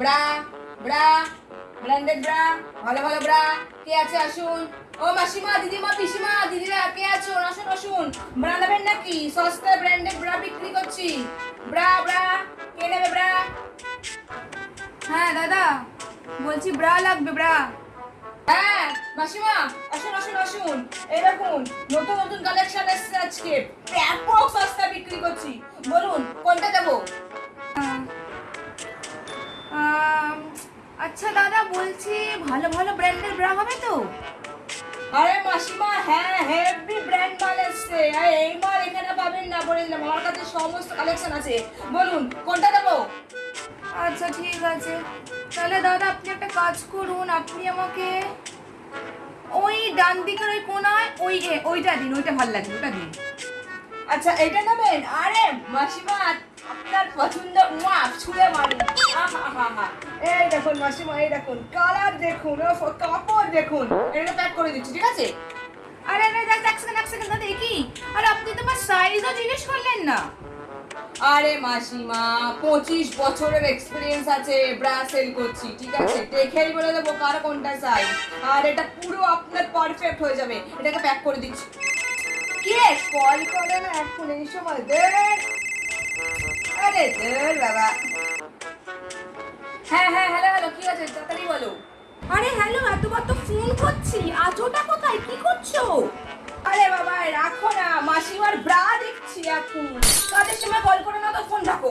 Bra bra, branded bra, ভালো ভালো bra, কে আছে আসুন? ও মাসিমা, দিদিমা, পিসিমা, দিদিরা, কে আছো আসুন আসুন। ব্রা নেবেন নাকি? সস্তায় ব্র্যান্ডেড ব্রা বিক্রি করছি। ব্রা ব্রা, কে নেবে ব্রা? হ্যাঁ দাদা, বলছি ব্রা লাগবে, ব্রা। হ্যাঁ মাসিমা, আসুন আসুন আসুন। দেখুন, নতুন নতুন কালেকশন এসেছে আজকে। ব্যাপক সস্তা বিক্রি করছি। বলুন, কোনটা দেবো? আচ্ছা দাদা বলছি ভালো ভালো ব্র্যান্ডের ব্রা হবে তো? আরে মাসিমা হ্যাঁ হেভি ব্র্যান্ড মাল এসছে। এই মাল এখানে পাবেন না বলে দিলাম। আমার কাছে সমস্ত কালেকশন আছে। বলুন কোনটা দেবো? আচ্ছা ঠিক আছে। তাহলে দাদা আপনি একটা কাজ করুন। আপনি আমাকে ওই ডান দিকের ওই কোনায় ওই এ- ওইটা দিন ওইটা ভালো লাগবে ওটা দিন। আচ্ছা এটা নেবেন? আরে মাসিমা আপনার পছন্দ মা ছুঁড়ে মারি আহা এই দেখুন মাসিমা এই দেখুন। কালার দেখুন কাপড় দেখুন। এটা প্যাক করে দিচ্ছি, ঠিক আছে? আরে আরে দাদা এক সেকেন্ড এক সেকেন্ড দাদা কি? আরে, আপনি তো আমার সাইজও জিজ্ঞেস করলেন না। আরে, মাসিমা, পঁচিশ বছরের এক্সপিরিয়েন্স আছে ব্রা সেল করছি, ঠিক আছে? দেখেই বলে দেবো কার কোনটা চাই আর এটা পুরো আপনার পারফেক্ট হয়ে যাবে। এটাকে প্যাক করে দিচ্ছি। কি রে কল করে না এখন এই সময়? দে আরে দে বাবা। হ্যাঁ হ্যাঁ হ্যালো আছে, তাড়াতাড়ি বলো। আরে হ্যালো, এতবার তো ফোন করছি। আজোটা কোথায়? কি করছ? আরে বাবা রাখো না। মাসিমার ব্রা দেখছি এখন। কাজের সময় কল করে না তো ফোন রাখো।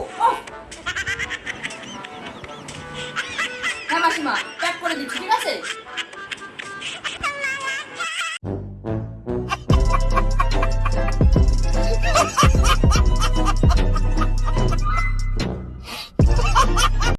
হ্যাঁ মাসিমা প্যাক করে দিচ্ছি, ঠিক আছে?